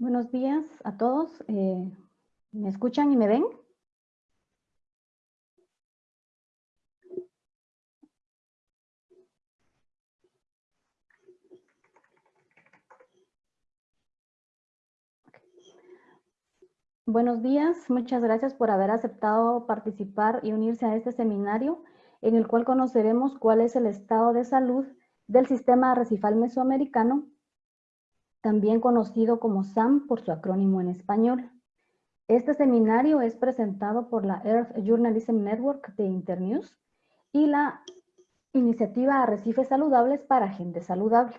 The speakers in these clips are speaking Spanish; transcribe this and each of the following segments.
Buenos días a todos. Eh, ¿Me escuchan y me ven? Buenos días, muchas gracias por haber aceptado participar y unirse a este seminario en el cual conoceremos cuál es el estado de salud del sistema arrecifal mesoamericano, también conocido como SAM por su acrónimo en español. Este seminario es presentado por la Earth Journalism Network de Internews y la iniciativa Arrecifes Saludables para Gente Saludable.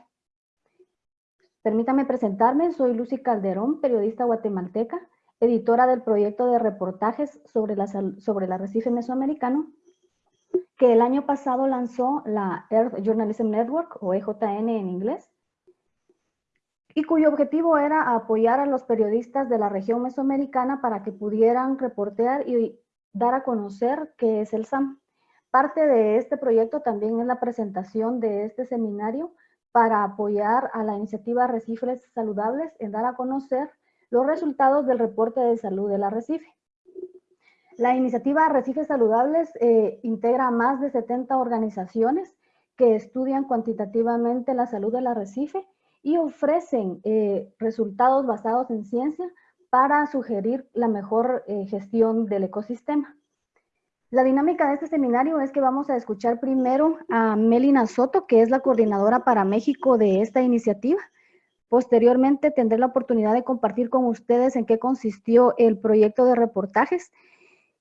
Permítame presentarme, soy Lucy Calderón, periodista guatemalteca, editora del proyecto de reportajes sobre, la, sobre el arrecife mesoamericano, que el año pasado lanzó la Earth Journalism Network, o EJN en inglés, y cuyo objetivo era apoyar a los periodistas de la región mesoamericana para que pudieran reportear y dar a conocer qué es el SAM. Parte de este proyecto también es la presentación de este seminario para apoyar a la iniciativa Arrecifes Saludables en dar a conocer los resultados del reporte de salud del arrecife. La iniciativa Arrecifes Saludables eh, integra más de 70 organizaciones que estudian cuantitativamente la salud del arrecife y ofrecen eh, resultados basados en ciencia para sugerir la mejor eh, gestión del ecosistema. La dinámica de este seminario es que vamos a escuchar primero a Melina Soto, que es la coordinadora para México de esta iniciativa. Posteriormente tendré la oportunidad de compartir con ustedes en qué consistió el proyecto de reportajes.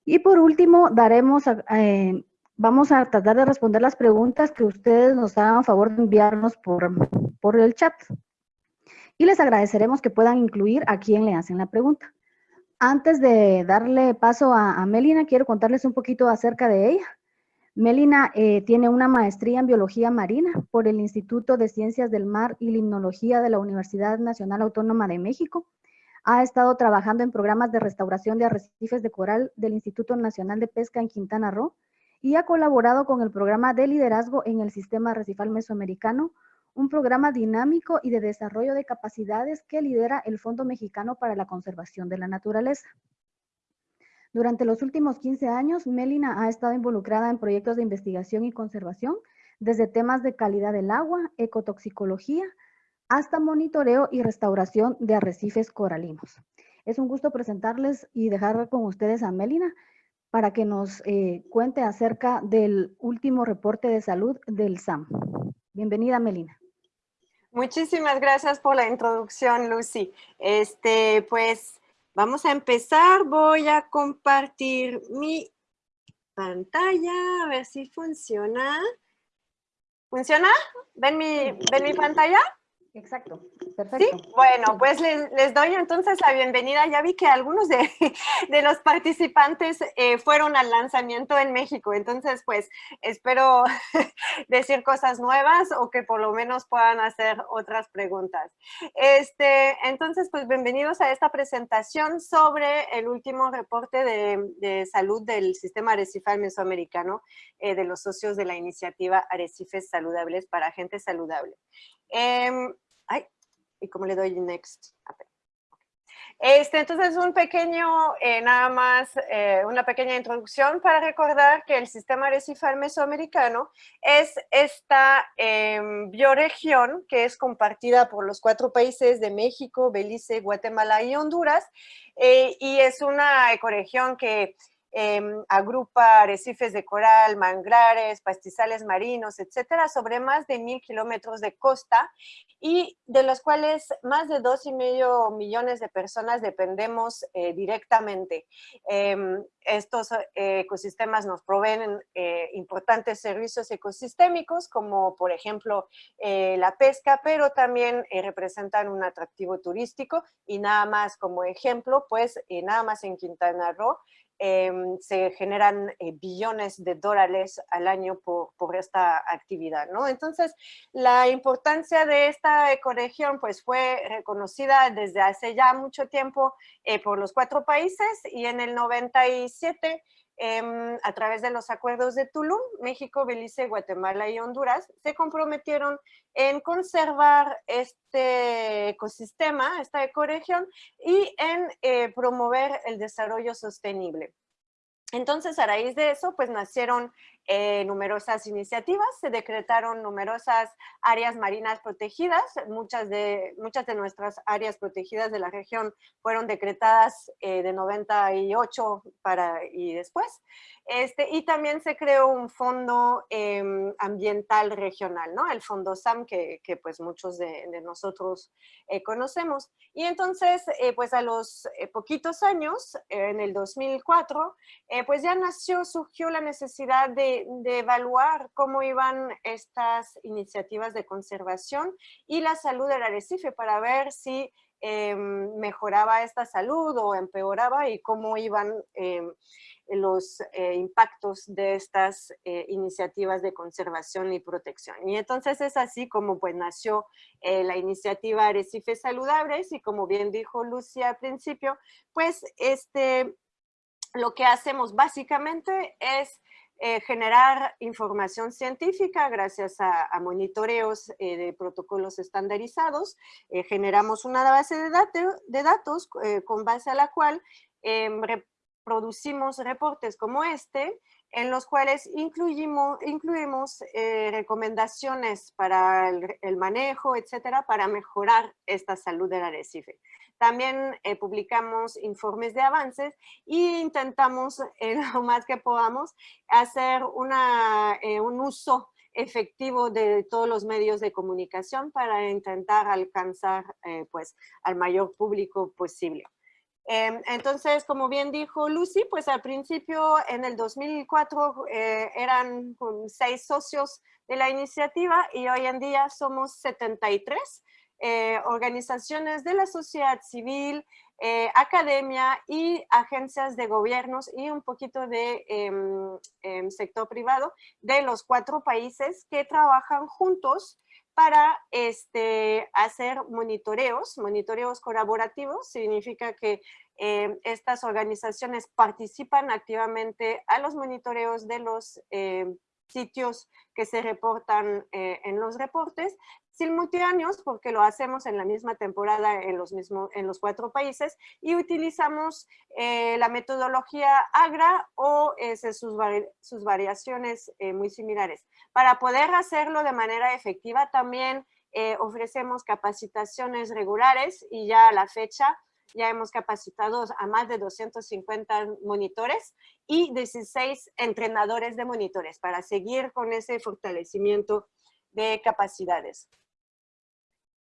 Y por último, daremos, eh, vamos a tratar de responder las preguntas que ustedes nos hagan favor de enviarnos por, por el chat. Y les agradeceremos que puedan incluir a quien le hacen la pregunta. Antes de darle paso a, Melina, quiero contarles un poquito acerca de ella. Melina eh, tiene una maestría en Biología Marina por el Instituto de Ciencias del Mar y Limnología de la Universidad Nacional Autónoma de México. Ha estado trabajando en programas de restauración de arrecifes de coral del Instituto Nacional de Pesca en Quintana Roo y ha colaborado con el programa de liderazgo en el Sistema Arrecifal Mesoamericano, un programa dinámico y de desarrollo de capacidades que lidera el Fondo Mexicano para la Conservación de la Naturaleza. Durante los últimos 15 años, Melina ha estado involucrada en proyectos de investigación y conservación, desde temas de calidad del agua, ecotoxicología, hasta monitoreo y restauración de arrecifes coralinos. Es un gusto presentarles y dejar con ustedes a Melina para que nos eh, cuente acerca del último reporte de salud del SAM. Bienvenida, Melina. Muchísimas gracias por la introducción, Lucy. Este, pues, Vamos a empezar, voy a compartir mi pantalla, a ver si funciona. ¿Funciona? ¿Ven mi, ¿ven mi pantalla? Exacto, perfecto. ¿Sí? Bueno, pues les, doy entonces la bienvenida. Ya vi que algunos de, los participantes eh, fueron al lanzamiento en México, entonces pues espero decir cosas nuevas o que por lo menos puedan hacer otras preguntas. Este, entonces, pues bienvenidos a esta presentación sobre el último reporte de, salud del sistema arrecifal mesoamericano eh, de los socios de la iniciativa Arrecifes Saludables para Gente Saludable. Em, ay, y cómo le doy next. Este, entonces, un pequeño, eh, nada más, eh, una pequeña introducción para recordar que el sistema arrecifal mesoamericano es esta em, bioregión que es compartida por los cuatro países de México, Belice, Guatemala y Honduras, eh, y es una ecoregión que Em, agrupa arrecifes de coral, manglares, pastizales marinos, etcétera, sobre más de mil kilómetros de costa y de los cuales más de dos y medio millones de personas dependemos eh, directamente. Em, estos eh, ecosistemas nos proveen eh, importantes servicios ecosistémicos como por ejemplo la pesca, pero también representan un atractivo turístico y nada más como ejemplo, pues nada más en Quintana Roo, Em, se generan eh, billones de dólares al año por, esta actividad, ¿no? Entonces, la importancia de esta ecoregión pues fue reconocida desde hace ya mucho tiempo eh, por los cuatro países y en el 97 em, a través de los acuerdos de Tulum, México, Belice, Guatemala y Honduras se comprometieron en conservar este ecosistema, esta ecoregión, y en eh, promover el desarrollo sostenible. Entonces, a raíz de eso, pues nacieron eh, numerosas iniciativas, se decretaron numerosas áreas marinas protegidas, muchas de, muchas de nuestras áreas protegidas de la región fueron decretadas eh, de 98 para, y después, este, y también se creó un fondo em, ambiental regional, ¿no? El fondo SAM que, que pues muchos de, de nosotros eh, conocemos. Y entonces, pues a los poquitos años, en el 2004, pues ya nació, surgió la necesidad de de, evaluar cómo iban estas iniciativas de conservación y la salud del arrecife para ver si em, mejoraba esta salud o empeoraba y cómo iban em, los eh, impactos de estas eh, iniciativas de conservación y protección. Y entonces es así como pues nació eh, la iniciativa Arrecifes Saludables y como bien dijo Lucia al principio, pues este, lo que hacemos básicamente es eh, generar información científica gracias a, monitoreos eh, de protocolos estandarizados. Eh, generamos una base de, de datos con base a la cual em, producimos reportes como este, en los cuales incluimos, incluimos recomendaciones para el, manejo, etcétera, para mejorar esta salud del arrecife. También eh, publicamos informes de avances e intentamos, eh, lo más que podamos, hacer una, eh, un uso efectivo de todos los medios de comunicación para intentar alcanzar pues, al mayor público posible. Em, entonces, como bien dijo Lucy, pues al principio en el 2004 eran seis socios de la iniciativa y hoy en día somos 73 eh, organizaciones de la sociedad civil, eh, academia y agencias de gobiernos y un poquito de em, em, sector privado de los cuatro países que trabajan juntos para este, hacer monitoreos, monitoreos colaborativos, significa que em, estas organizaciones participan activamente a los monitoreos de los sitios que se reportan eh, en los reportes, simultáneos porque lo hacemos en la misma temporada en los, mismos, en los cuatro países y utilizamos eh, la metodología AGRA o sus, sus, variaciones eh, muy similares. Para poder hacerlo de manera efectiva también ofrecemos capacitaciones regulares y ya a la fecha ya hemos capacitado a más de 250 monitores y 16 entrenadores de monitores para seguir con ese fortalecimiento de capacidades.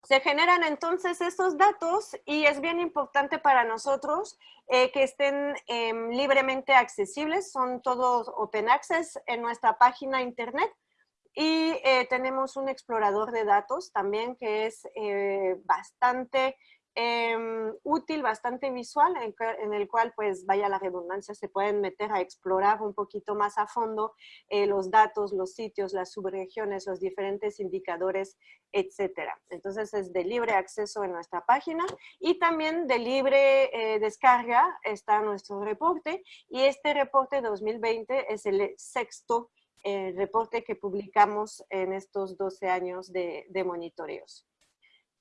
Se generan entonces estos datos y es bien importante para nosotros eh, que estén em, libremente accesibles, son todos open access en nuestra página internet y eh, tenemos un explorador de datos también que es eh, bastante Em, útil, bastante visual, en, el cual, pues, vaya la redundancia, se pueden meter a explorar un poquito más a fondo eh, los datos, los sitios, las subregiones, los diferentes indicadores, etcétera. Entonces, es de libre acceso en nuestra página y también de libre eh, descarga está nuestro reporte y este reporte 2020 es el sexto eh, reporte que publicamos en estos 12 años de, de monitoreos.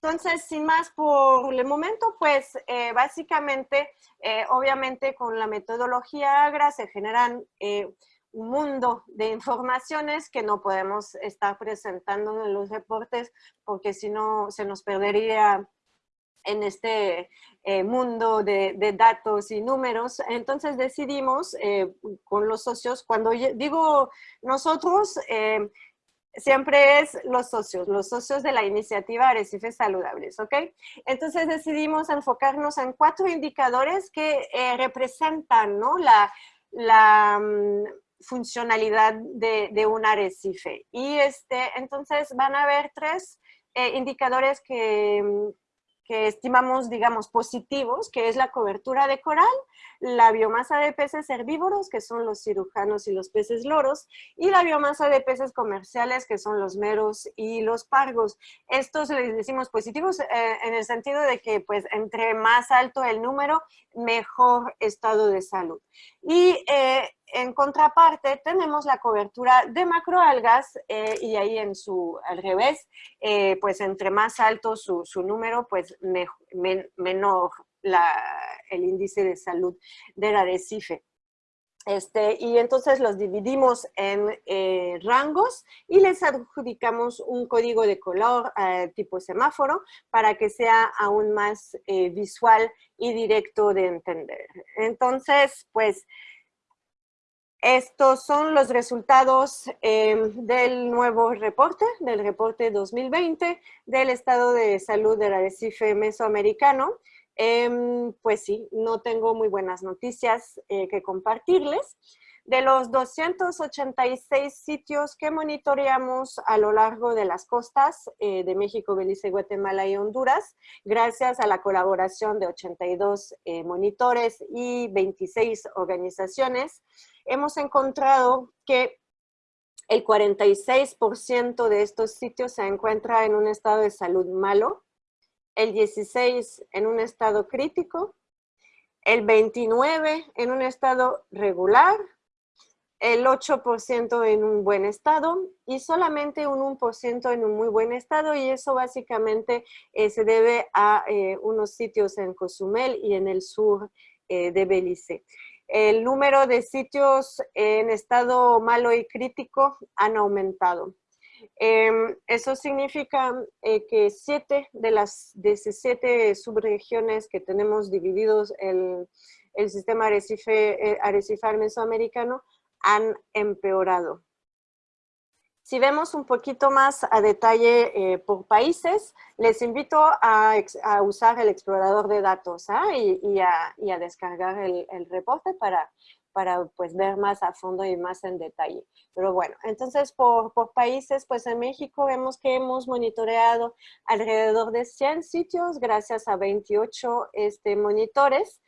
Entonces, sin más por el momento, pues eh, básicamente, eh, obviamente con la metodología AGRA se generan eh, un mundo de informaciones que no podemos estar presentando en los reportes porque si no se nos perdería en este mundo de, de, datos y números. Entonces decidimos con los socios, cuando digo nosotros, siempre es los socios, los socios de la iniciativa Arrecifes Saludables, ¿ok? Entonces decidimos enfocarnos en cuatro indicadores que eh, representan, ¿no? La, mm, funcionalidad de, de, un arrecife. Y este, entonces van a haber tres eh, indicadores que, mm, que estimamos, digamos, positivos, que es la cobertura de coral, la biomasa de peces herbívoros, que son los cirujanos y los peces loros, y la biomasa de peces comerciales, que son los meros y los pargos. Estos les decimos positivos eh, en el sentido de que, pues, entre más alto el número, mejor estado de salud. Y eh, en contraparte tenemos la cobertura de macroalgas eh, y ahí en su, al revés, eh, pues entre más alto su, número, pues menor el índice de salud del arrecife. Este, y entonces los dividimos en eh, rangos y les adjudicamos un código de color tipo semáforo para que sea aún más visual y directo de entender. Entonces, pues estos son los resultados em, del nuevo reporte, del reporte 2020 del estado de salud del arrecife mesoamericano. Em, pues sí, no tengo muy buenas noticias eh, que compartirles. De los 286 sitios que monitoreamos a lo largo de las costas eh, de México, Belice, Guatemala y Honduras, gracias a la colaboración de 82 eh, monitores y 26 organizaciones, hemos encontrado que el 46% de estos sitios se encuentra en un estado de salud malo, el 16% en un estado crítico, el 29% en un estado regular, el 8% en un buen estado y solamente un 1% en un muy buen estado y eso básicamente eh, se debe a eh, unos sitios en Cozumel y en el sur eh, de Belice. El número de sitios en estado malo y crítico han aumentado. Em, eso significa que siete de las 17 subregiones que tenemos divididos el, el sistema arrecife, arrecifal mesoamericano han empeorado. Si vemos un poquito más a detalle eh, por países, les invito a, usar el explorador de datos ¿ah? y, a, descargar el, reporte para, para pues, ver más a fondo y más en detalle. Pero bueno, entonces por, países, pues en México vemos que hemos monitoreado alrededor de 100 sitios gracias a 28 este, monitores.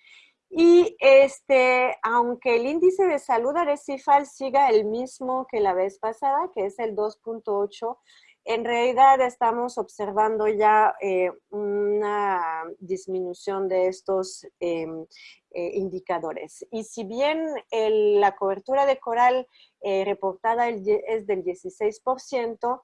Y este, aunque el índice de salud arecifal siga el mismo que la vez pasada, que es el 2.8, en realidad estamos observando ya eh, una disminución de estos em, eh, indicadores. Y si bien la cobertura de coral eh, reportada es del 16%,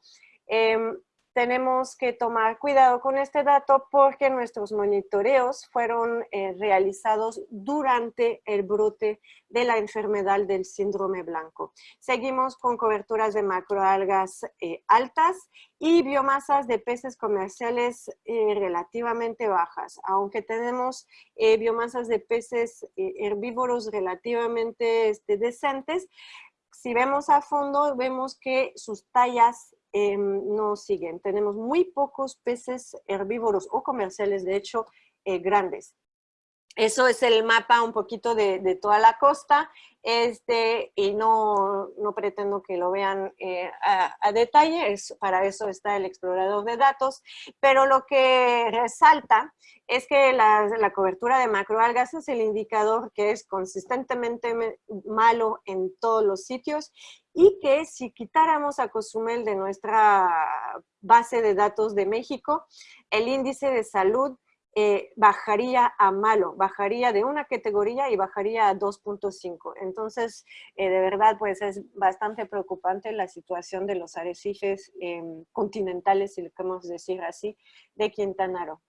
tenemos que tomar cuidado con este dato porque nuestros monitoreos fueron eh, realizados durante el brote de la enfermedad del síndrome blanco. Seguimos con coberturas de macroalgas eh, altas y biomasas de peces comerciales eh, relativamente bajas, aunque tenemos biomasas de peces herbívoros relativamente este, decentes, si vemos a fondo, vemos que sus tallas Em, no siguen. Tenemos muy pocos peces herbívoros o comerciales, de hecho, eh, grandes. Eso es el mapa un poquito de, toda la costa, este, y no, no pretendo que lo vean eh, a, detalle, para eso está el explorador de datos, pero lo que resalta es que la, la cobertura de macroalgas es el indicador que es consistentemente malo en todos los sitios y que si quitáramos a Cozumel de nuestra base de datos de México, el índice de salud eh, bajaría a malo, bajaría de una categoría y bajaría a 2.5. Entonces, eh, de verdad, pues es bastante preocupante la situación de los arrecifes em, continentales, si lo queremos decir así, de Quintana Roo.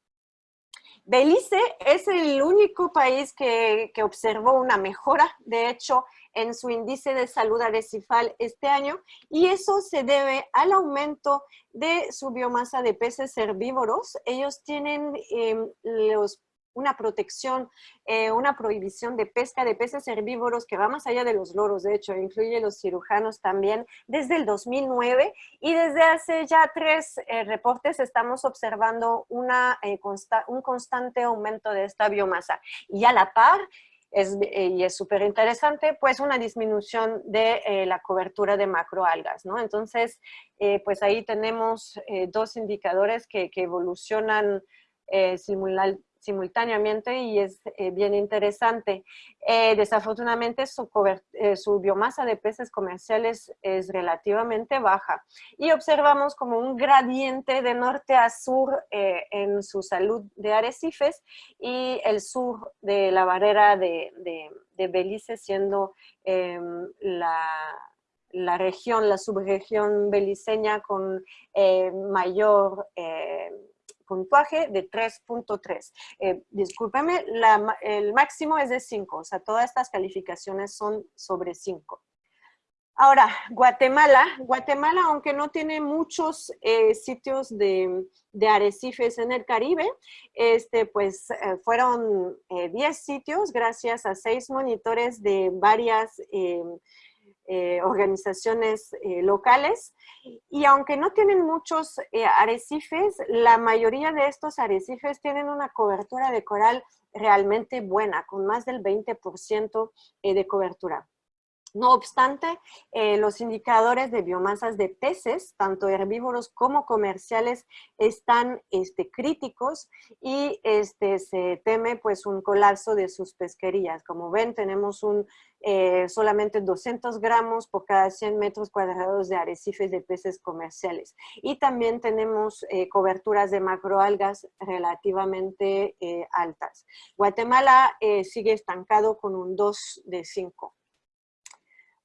Belice es el único país que, que observó una mejora, de hecho, en su índice de salud arrecifal este año y eso se debe al aumento de su biomasa de peces herbívoros. Ellos tienen em, una protección, eh, una prohibición de pesca de peces herbívoros que va más allá de los loros, de hecho, incluye los cirujanos también, desde el 2009 y desde hace ya tres eh, reportes estamos observando una, eh, un constante aumento de esta biomasa. Y a la par, es, eh, y es súper interesante, pues una disminución de eh, la cobertura de macroalgas, ¿no? Entonces, eh, pues ahí tenemos dos indicadores que, que evolucionan simultáneamente y es eh, bien interesante. Eh, desafortunadamente su, su, biomasa de peces comerciales es relativamente baja y observamos como un gradiente de norte a sur en su salud de arrecifes y el sur de la barrera de, Belice siendo em, la la región, la subregión beliceña con eh, mayor eh, puntuaje de 3.3. Eh, discúlpeme, el máximo es de 5, o sea, todas estas calificaciones son sobre 5. Ahora, Guatemala. Guatemala, aunque no tiene muchos eh, sitios de, arrecifes en el Caribe, este, pues fueron 10 sitios gracias a seis monitores de varias eh, organizaciones eh, locales. Y aunque no tienen muchos eh, arrecifes, la mayoría de estos arrecifes tienen una cobertura de coral realmente buena, con más del 20% de cobertura. No obstante, eh, los indicadores de biomasas de peces, tanto herbívoros como comerciales, están este, críticos y este, se teme pues, un colapso de sus pesquerías. Como ven, tenemos un, eh, solamente 200 gramos por cada 100 metros cuadrados de arrecifes de peces comerciales. Y también tenemos eh, coberturas de macroalgas relativamente altas. Guatemala sigue estancado con un 2 de 5.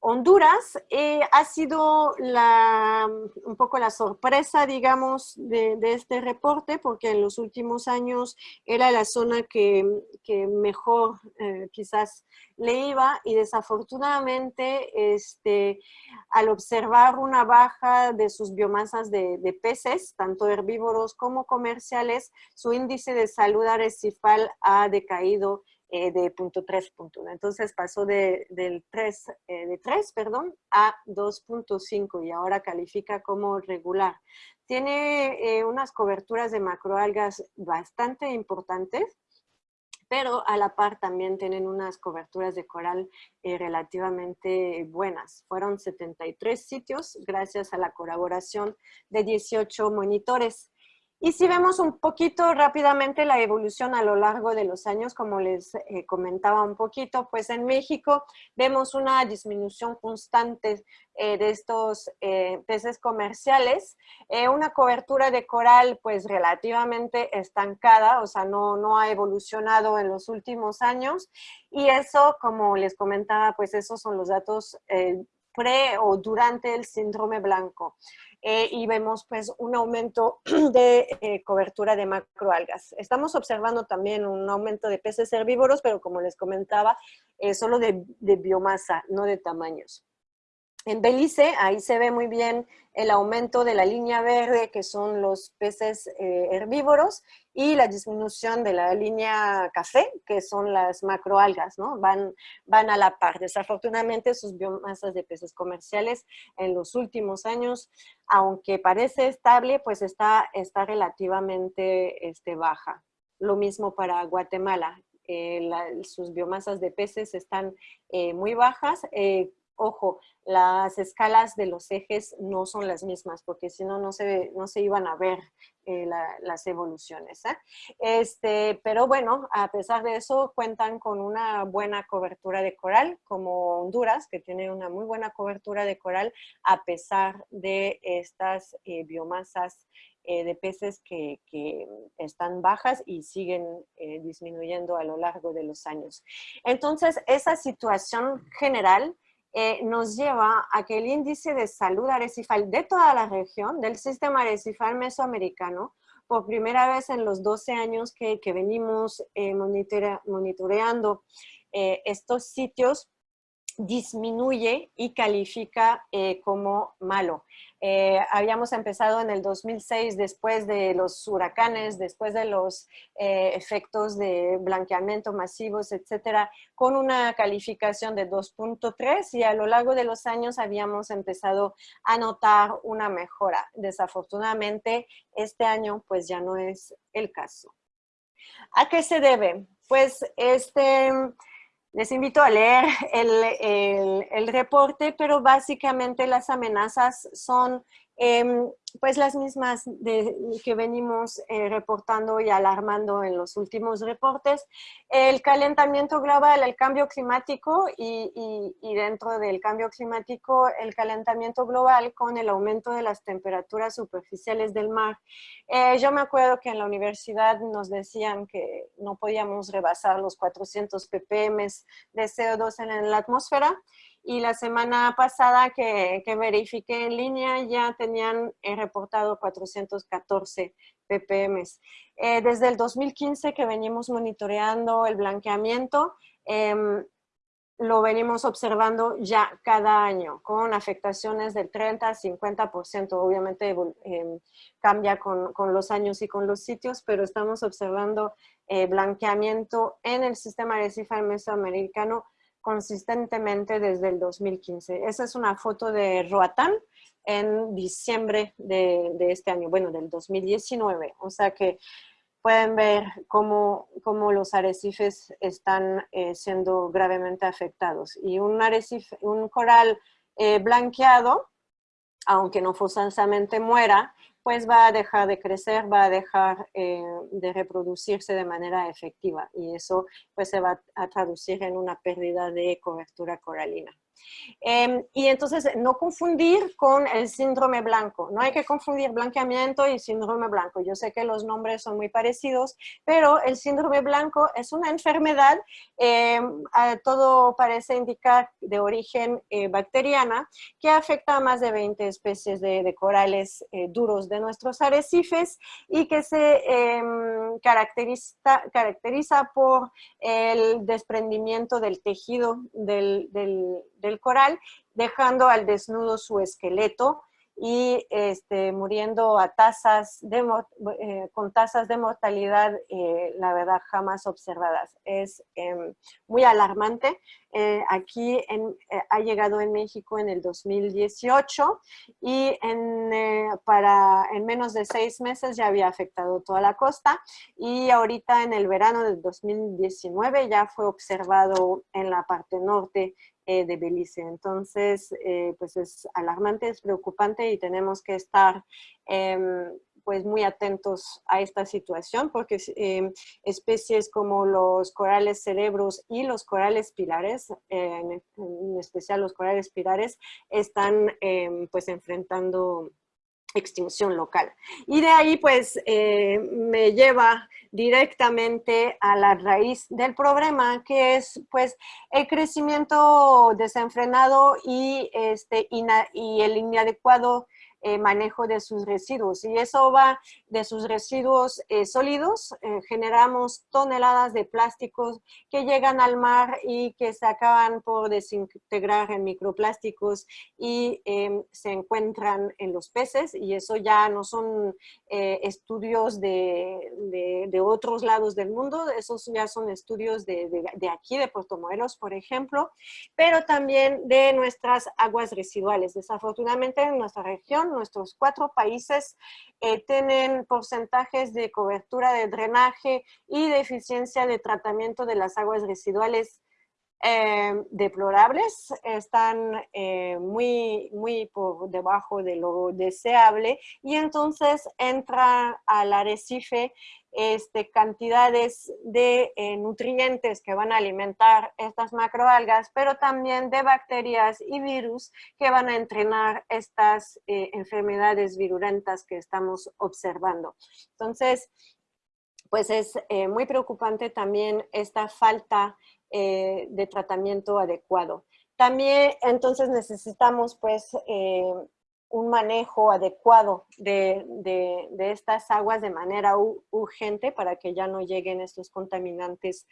Honduras eh, ha sido un poco la sorpresa, digamos, de, este reporte, porque en los últimos años era la zona que, mejor eh, quizás le iba y desafortunadamente este, al observar una baja de sus biomasas de, de, peces, tanto herbívoros como comerciales, su índice de salud arrecifal ha decaído eh, de punto 3.1. Entonces pasó de, del 3, eh, de 3 perdón, a 2.5 y ahora califica como regular. Tiene eh, unas coberturas de macroalgas bastante importantes, pero a la par también tienen unas coberturas de coral relativamente buenas. Fueron 73 sitios gracias a la colaboración de 18 monitores. Y si vemos un poquito rápidamente la evolución a lo largo de los años, como les eh, comentaba un poquito, pues en México vemos una disminución constante eh, de estos eh, peces comerciales, una cobertura de coral pues relativamente estancada, o sea, no, no ha evolucionado en los últimos años, y eso, como les comentaba, pues esos son los datos pre o durante el síndrome blanco. Eh, y vemos pues un aumento de eh, cobertura de macroalgas. Estamos observando también un aumento de peces herbívoros, pero como les comentaba, eh, solo de biomasa, no de tamaños. En Belice, ahí se ve muy bien el aumento de la línea verde, que son los peces eh, herbívoros, y la disminución de la línea café, que son las macroalgas, ¿no? Van, van a la par. Desafortunadamente, sus biomasas de peces comerciales en los últimos años, aunque parece estable, pues está, está relativamente este, baja. Lo mismo para Guatemala. Eh, sus biomasas de peces están eh, muy bajas, ojo, las escalas de los ejes no son las mismas, porque si no, no se, no se iban a ver eh, las evoluciones. ¿eh? Este, pero bueno, a pesar de eso, cuentan con una buena cobertura de coral, como Honduras, que tiene una muy buena cobertura de coral, a pesar de estas eh, biomasas de peces que, que, están bajas y siguen disminuyendo a lo largo de los años. Entonces, esa situación general eh, nos lleva a que el índice de salud arrecifal de toda la región, del sistema arrecifal mesoamericano, por primera vez en los 12 años que, venimos eh, monitoreando eh, estos sitios, disminuye y califica como malo. Eh, habíamos empezado en el 2006 después de los huracanes, después de los eh, efectos de blanqueamiento masivos, etcétera, con una calificación de 2.3 y a lo largo de los años habíamos empezado a notar una mejora. Desafortunadamente, este año pues ya no es el caso. ¿A qué se debe? Pues este les invito a leer el, reporte, pero básicamente las amenazas son em, pues las mismas que venimos eh, reportando y alarmando en los últimos reportes. El calentamiento global, el cambio climático y, dentro del cambio climático, el calentamiento global con el aumento de las temperaturas superficiales del mar. Eh, yo me acuerdo que en la universidad nos decían que no podíamos rebasar los 400 ppm de CO2 en la atmósfera y la semana pasada que, que verifiqué en línea ya tenían eh, reportado 414 ppm. Eh, desde el 2015 que venimos monitoreando el blanqueamiento, em, lo venimos observando ya cada año con afectaciones del 30 a 50%. Obviamente em, cambia con, con, los años y con los sitios, pero estamos observando eh, blanqueamiento en el sistema arrecifal mesoamericano consistentemente desde el 2015. Esa es una foto de Roatán en diciembre de, este año, bueno, del 2019. O sea que pueden ver cómo, cómo los arrecifes están eh, siendo gravemente afectados. Y un arrecife, un coral eh, blanqueado, aunque no forzosamente muera, pues va a dejar de crecer, va a dejar eh, de reproducirse de manera efectiva y eso pues se va a traducir en una pérdida de cobertura coralina. Em, y entonces no confundir con el síndrome blanco. No hay que confundir blanqueamiento y síndrome blanco. Yo sé que los nombres son muy parecidos, pero el síndrome blanco es una enfermedad, em, todo parece indicar de origen eh, bacteriana, que afecta a más de 20 especies de, corales eh, duros de nuestros arrecifes y que se em, caracteriza, caracteriza por el desprendimiento del tejido del del coral, dejando al desnudo su esqueleto y este, muriendo a tasas eh, con tasas de mortalidad, eh, la verdad, jamás observadas. Es em, muy alarmante. Eh, aquí ha llegado en México en el 2018 y en, para, en menos de seis meses ya había afectado toda la costa y ahorita en el verano del 2019 ya fue observado en la parte norte eh, de Belice. Entonces, eh, pues es alarmante, es preocupante y tenemos que estar em, pues muy atentos a esta situación porque em, especies como los corales cerebros y los corales pilares, en, especial los corales pilares, están em, pues enfrentando extinción local. Y de ahí pues eh, me lleva directamente a la raíz del problema que es pues el crecimiento desenfrenado y, este, y el inadecuado eh, manejo de sus residuos. Y eso va de sus residuos eh, sólidos. Eh, generamos toneladas de plásticos que llegan al mar y que se acaban por desintegrar en microplásticos y em, se encuentran en los peces. Y eso ya no son estudios de, de, otros lados del mundo, esos ya son estudios de, de aquí, de Puerto Morelos, por ejemplo, pero también de nuestras aguas residuales. Desafortunadamente en nuestra región nuestros cuatro países eh, tienen porcentajes de cobertura de drenaje y de eficiencia de tratamiento de las aguas residuales eh, deplorables, están eh, muy, muy por debajo de lo deseable y entonces entra al arrecife este, cantidades de eh, nutrientes que van a alimentar estas macroalgas, pero también de bacterias y virus que van a entrenar estas eh, enfermedades virulentas que estamos observando. Entonces, pues es muy preocupante también esta falta de tratamiento adecuado. También entonces necesitamos pues un manejo adecuado de, estas aguas de manera urgente para que ya no lleguen estos contaminantes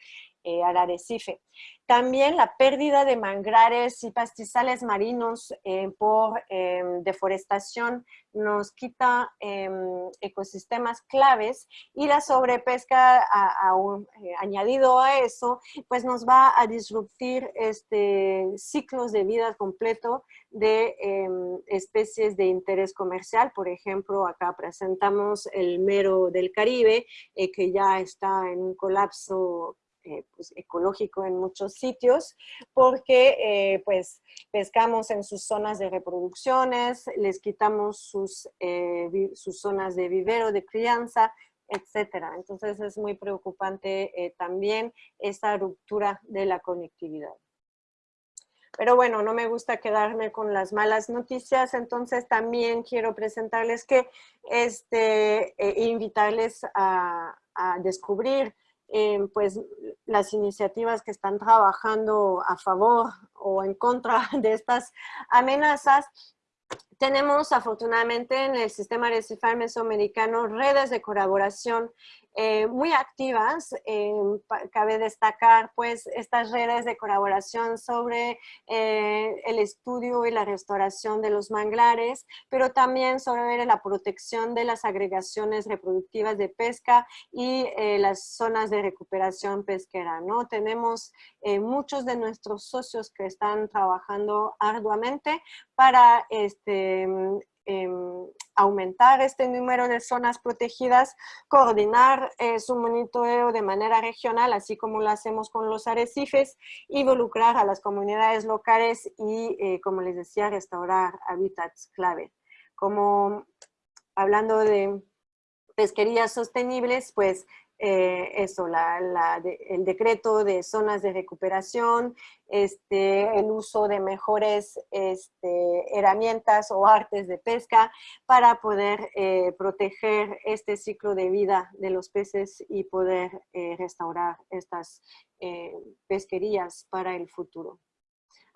eh, al arrecife. También la pérdida de manglares y pastizales marinos eh, por em, deforestación nos quita em, ecosistemas claves y la sobrepesca eh, añadido a eso, pues nos va a disruptir este, ciclos de vida completo de em, especies de interés comercial. Por ejemplo, acá presentamos el mero del Caribe, que ya está en un colapso eh, pues, ecológico en muchos sitios, porque pues pescamos en sus zonas de reproducciones, les quitamos sus, sus zonas de vivero, de crianza, etcétera. Entonces es muy preocupante también esta ruptura de la conectividad. Pero bueno, no me gusta quedarme con las malas noticias, entonces también quiero presentarles que, este, eh, invitarles a, descubrir eh, pues las iniciativas que están trabajando a favor o en contra de estas amenazas. Tenemos afortunadamente en el sistema recifal mesoamericano redes de colaboración eh, muy activas. Eh, cabe destacar pues estas redes de colaboración sobre eh, el estudio y la restauración de los manglares, pero también sobre la protección de las agregaciones reproductivas de pesca y las zonas de recuperación pesquera. ¿no? Tenemos muchos de nuestros socios que están trabajando arduamente para este, Em, aumentar este número de zonas protegidas, coordinar eh, su monitoreo de manera regional, así como lo hacemos con los arrecifes, involucrar a las comunidades locales y, eh, como les decía, restaurar hábitats clave. Como hablando de pesquerías sostenibles, pues eh, eso, el decreto de zonas de recuperación, este, el uso de mejores este, herramientas o artes de pesca para poder eh, proteger este ciclo de vida de los peces y poder eh, restaurar estas pesquerías para el futuro.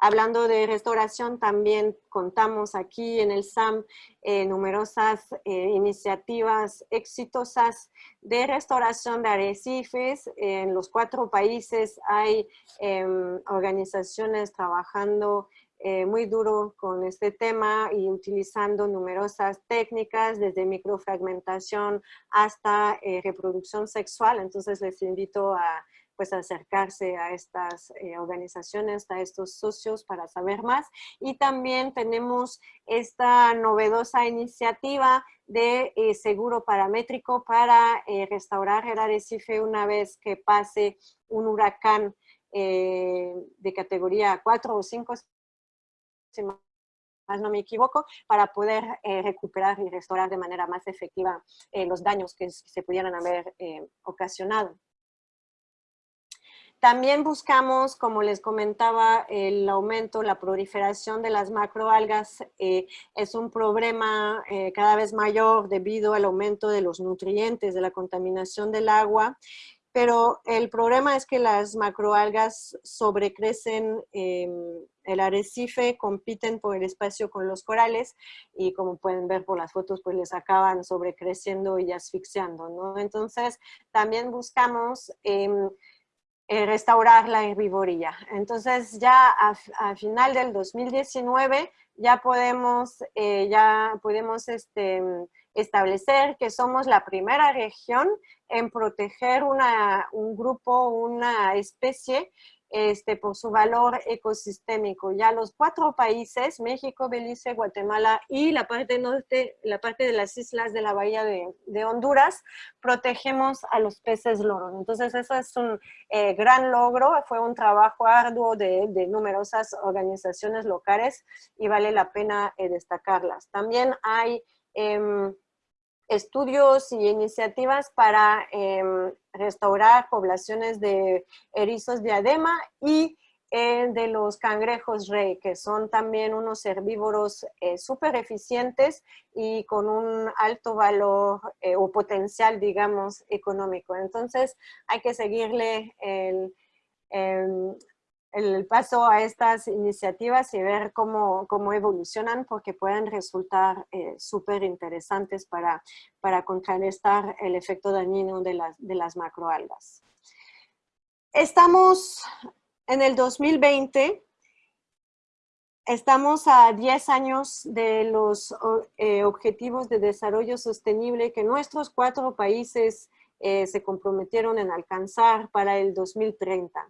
Hablando de restauración, también contamos aquí en el SAM eh, numerosas eh, iniciativas exitosas de restauración de arrecifes. En los cuatro países hay em, organizaciones trabajando eh, muy duro con este tema y utilizando numerosas técnicas desde microfragmentación hasta reproducción sexual. Entonces les invito a pues acercarse a estas eh, organizaciones, a estos socios para saber más. Y también tenemos esta novedosa iniciativa de eh, seguro paramétrico para eh, restaurar el arrecife una vez que pase un huracán de categoría 4 o 5, si más no me equivoco, para poder recuperar y restaurar de manera más efectiva los daños que se pudieran haber ocasionado. También buscamos, como les comentaba, el aumento, la proliferación de las macroalgas eh, es un problema eh, cada vez mayor debido al aumento de los nutrientes, de la contaminación del agua, pero el problema es que las macroalgas sobrecrecen em, el arrecife, compiten por el espacio con los corales y como pueden ver por las fotos, pues les acaban sobrecreciendo y asfixiando, ¿no? Entonces, también buscamos em, eh, restaurar la herbivoría. Entonces ya a, final del 2019 ya podemos, eh, ya podemos este, establecer que somos la primera región en proteger una, un grupo, una especie este, por su valor ecosistémico. Ya los cuatro países, México, Belice, Guatemala y la parte norte, la parte de las islas de la bahía de, Honduras, protegemos a los peces loros. Entonces eso es un eh, gran logro, fue un trabajo arduo de, numerosas organizaciones locales y vale la pena eh, destacarlas. También hay... Em, estudios y iniciativas para em, restaurar poblaciones de erizos diadema y eh, de los cangrejos rey, que son también unos herbívoros eh, súper eficientes y con un alto valor eh, o potencial, digamos, económico. Entonces hay que seguirle el, em, el paso a estas iniciativas y ver cómo, cómo evolucionan porque pueden resultar eh, súper interesantes para, para contrarrestar el efecto dañino de las, de las macroalgas. Estamos en el 2020, estamos a 10 años de los eh, objetivos de desarrollo sostenible que nuestros cuatro países eh, se comprometieron en alcanzar para el 2030.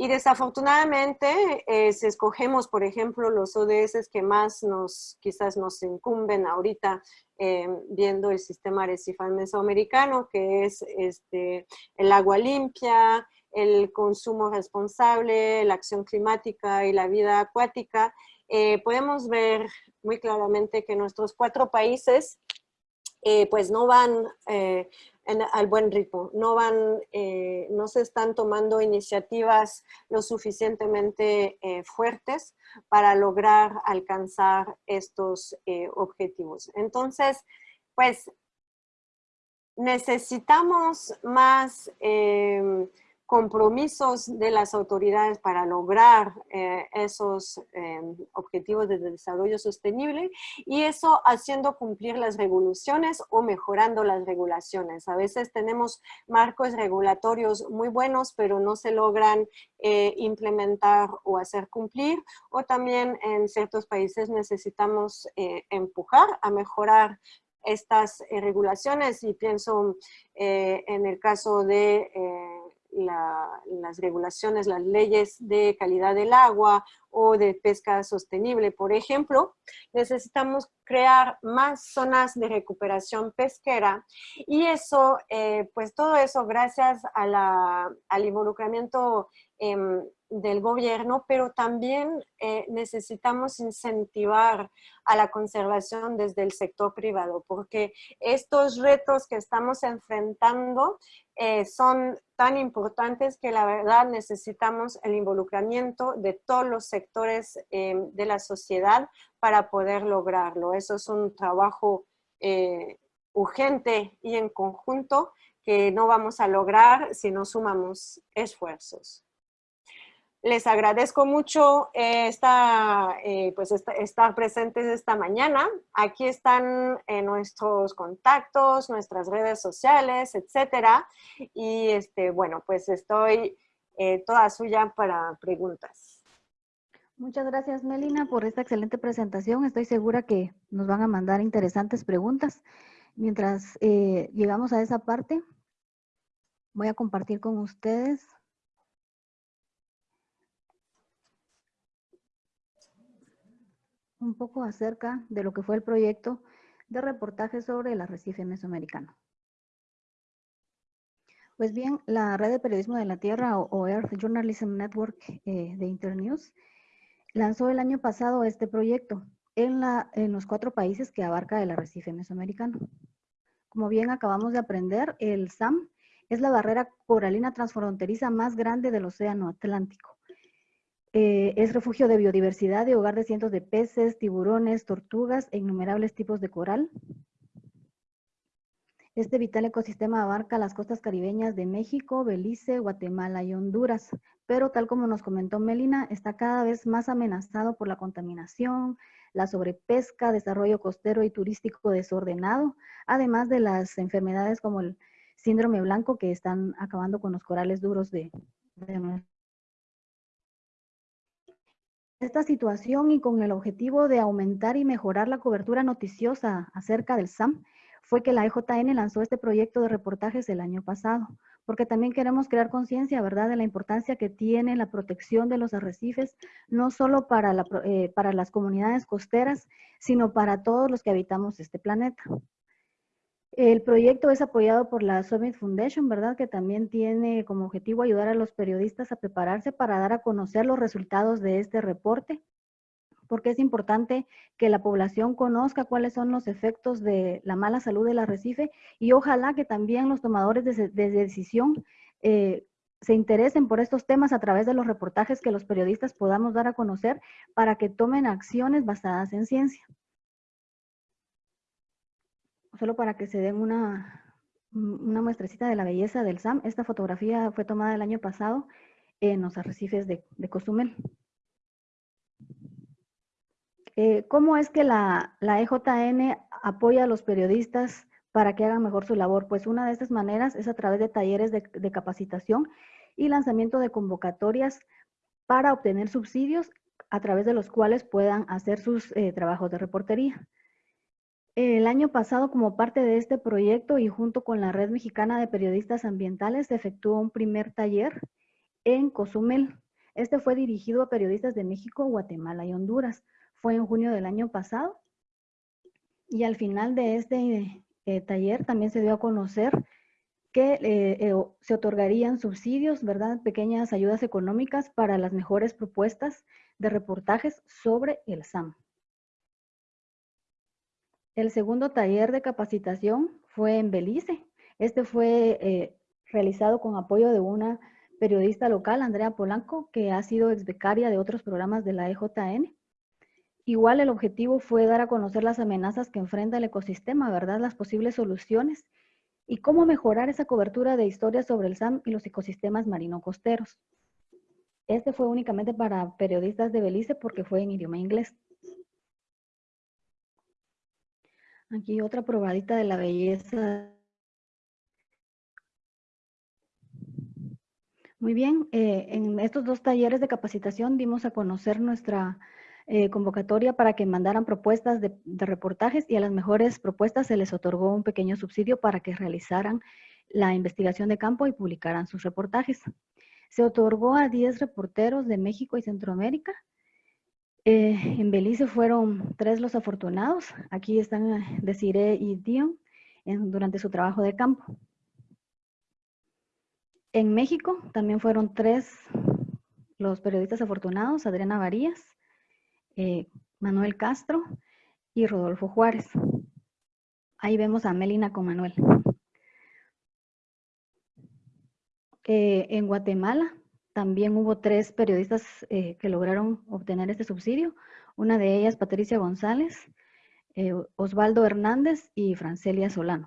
Y desafortunadamente, eh, si escogemos, por ejemplo, los ODS que más nos, quizás nos incumben ahorita, eh, viendo el sistema arrecifal mesoamericano, que es este, el agua limpia, el consumo responsable, la acción climática y la vida acuática, eh, podemos ver muy claramente que nuestros cuatro países eh, pues no van eh, al buen ritmo, no, van, no se están tomando iniciativas lo suficientemente fuertes para lograr alcanzar estos objetivos. Entonces, pues necesitamos más compromisos de las autoridades para lograr eh, esos eh, objetivos de desarrollo sostenible y eso haciendo cumplir las regulaciones o mejorando las regulaciones. A veces tenemos marcos regulatorios muy buenos, pero no se logran eh, implementar o hacer cumplir, o también en ciertos países necesitamos empujar a mejorar estas regulaciones y pienso en el caso de las regulaciones, las leyes de calidad del agua o de pesca sostenible, por ejemplo, necesitamos crear más zonas de recuperación pesquera y eso, eh, pues todo eso gracias al involucramiento em, del gobierno, pero también eh, necesitamos incentivar a la conservación desde el sector privado, porque estos retos que estamos enfrentando eh, son tan importantes que la verdad necesitamos el involucramiento de todos los sectores eh, de la sociedad para poder lograrlo. Eso es un trabajo urgente y en conjunto que no vamos a lograr si no sumamos esfuerzos. Les agradezco mucho eh, eh, pues estar presentes esta mañana. Aquí están eh, nuestros contactos, nuestras redes sociales, etcétera. Y este, bueno, pues estoy toda suya para preguntas. Muchas gracias, Melina, por esta excelente presentación. Estoy segura que nos van a mandar interesantes preguntas. Mientras llegamos a esa parte, voy a compartir con ustedes un poco acerca de lo que fue el proyecto de reportaje sobre el arrecife mesoamericano. Pues bien, la Red de Periodismo de la Tierra o Earth Journalism Network eh, de Internews lanzó el año pasado este proyecto en, los cuatro países que abarca el arrecife mesoamericano. Como bien acabamos de aprender, el SAM es la barrera coralina transfronteriza más grande del Océano Atlántico. Eh, es refugio de biodiversidad y hogar de cientos de peces, tiburones, tortugas e innumerables tipos de coral. Este vital ecosistema abarca las costas caribeñas de México, Belice, Guatemala y Honduras, pero tal como nos comentó Melina, está cada vez más amenazado por la contaminación, la sobrepesca, desarrollo costero y turístico desordenado, además de las enfermedades como el síndrome blanco que están acabando con los corales duros de, de esta situación y con el objetivo de aumentar y mejorar la cobertura noticiosa acerca del SAM, fue que la EJN lanzó este proyecto de reportajes el año pasado, porque también queremos crear conciencia, ¿verdad?, de la importancia que tiene la protección de los arrecifes, no solo para, eh, para las comunidades costeras, sino para todos los que habitamos este planeta. El proyecto es apoyado por la Summit Foundation, ¿verdad? Que también tiene como objetivo ayudar a los periodistas a prepararse para dar a conocer los resultados de este reporte, porque es importante que la población conozca cuáles son los efectos de la mala salud del arrecife y ojalá que también los tomadores de, decisión eh, se interesen por estos temas a través de los reportajes que los periodistas podamos dar a conocer para que tomen acciones basadas en ciencia solo para que se den una, una muestrecita de la belleza del SAM, esta fotografía fue tomada el año pasado en los arrecifes de, de Cozumel. Eh, ¿Cómo es que la, la, EJN apoya a los periodistas para que hagan mejor su labor? Pues una de estas maneras es a través de talleres de, capacitación y lanzamiento de convocatorias para obtener subsidios a través de los cuales puedan hacer sus eh, trabajos de reportería. El año pasado, como parte de este proyecto y junto con la Red Mexicana de Periodistas Ambientales, se efectuó un primer taller en Cozumel. Este fue dirigido a periodistas de México, Guatemala y Honduras. Fue en junio del año pasado. Y al final de este eh, taller también se dio a conocer que eh, eh, se otorgarían subsidios, ¿verdad? Pequeñas ayudas económicas para las mejores propuestas de reportajes sobre el SAM. El segundo taller de capacitación fue en Belice. Este fue eh, realizado con apoyo de una periodista local, Andrea Polanco, que ha sido ex becaria de otros programas de la EJN. Igual el objetivo fue dar a conocer las amenazas que enfrenta el ecosistema, ¿verdad? Las posibles soluciones y cómo mejorar esa cobertura de historias sobre el SAM y los ecosistemas marino-costeros. Este fue únicamente para periodistas de Belice porque fue en idioma inglés. Aquí otra probadita de la belleza. Muy bien, eh, en estos dos talleres de capacitación dimos a conocer nuestra eh, convocatoria para que mandaran propuestas de, reportajes y a las mejores propuestas se les otorgó un pequeño subsidio para que realizaran la investigación de campo y publicaran sus reportajes. Se otorgó a 10 reporteros de México y Centroamérica. Eh, en Belice fueron tres los afortunados. Aquí están eh, Desiree y Dion durante su trabajo de campo. En México también fueron tres los periodistas afortunados, Adriana Varías, eh, Manuel Castro y Rodolfo Juárez. Ahí vemos a Melina con Manuel. En Guatemala también hubo tres periodistas eh, que lograron obtener este subsidio. Una de ellas, Patricia González, Osvaldo Hernández y Francelia Solano.